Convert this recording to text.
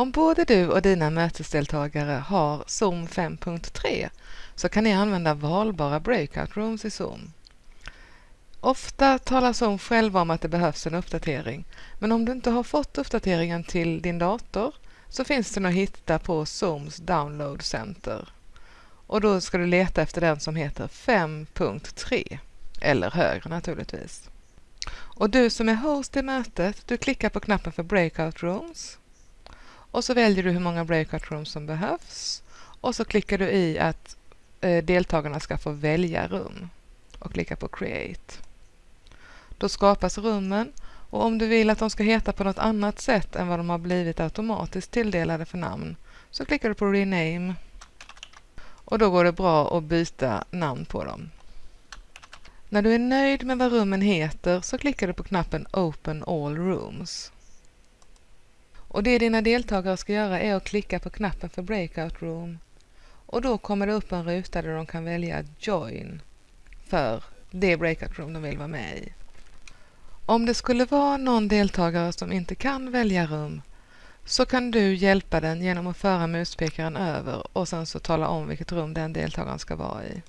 Om både du och dina mötesdeltagare har Zoom 5.3 så kan ni använda valbara breakout rooms i Zoom. Ofta talar Zoom själva om att det behövs en uppdatering, men om du inte har fått uppdateringen till din dator så finns den att hitta på Zooms Download Center. Och då ska du leta efter den som heter 5.3 eller högre naturligtvis. Och du som är host i mötet, du klickar på knappen för Breakout Rooms och så väljer du hur många breakout rooms som behövs och så klickar du i att eh, deltagarna ska få välja rum och klicka på Create. Då skapas rummen och om du vill att de ska heta på något annat sätt än vad de har blivit automatiskt tilldelade för namn så klickar du på Rename och då går det bra att byta namn på dem. När du är nöjd med vad rummen heter så klickar du på knappen Open All Rooms. Och det dina deltagare ska göra är att klicka på knappen för Breakout Room och då kommer det upp en ruta där de kan välja Join för det Breakout Room de vill vara med i. Om det skulle vara någon deltagare som inte kan välja rum så kan du hjälpa den genom att föra muspekaren över och sen så tala om vilket rum den deltagaren ska vara i.